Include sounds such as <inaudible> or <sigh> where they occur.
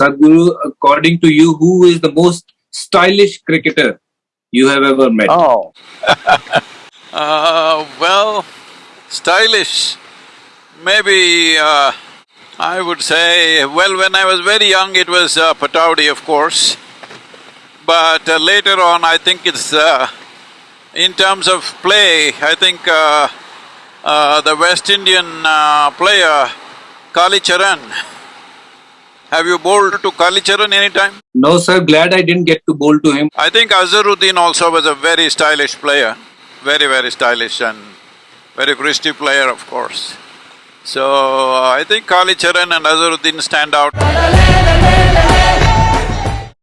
Sadhguru, according to you, who is the most stylish cricketer you have ever met? Oh, <laughs> Uh, well, stylish. Maybe uh, I would say, well, when I was very young, it was uh, Pataudi, of course. But uh, later on, I think it's uh, in terms of play, I think uh, uh, the West Indian uh, player Kallicharran. Have you bowled to Kallicharran any time? No, sir, glad I didn't get to bowl to him. I think Azharuddin also was a very stylish player, very, very stylish and very Christy player, of course. So, uh, I think Kallicharran and Azharuddin stand out.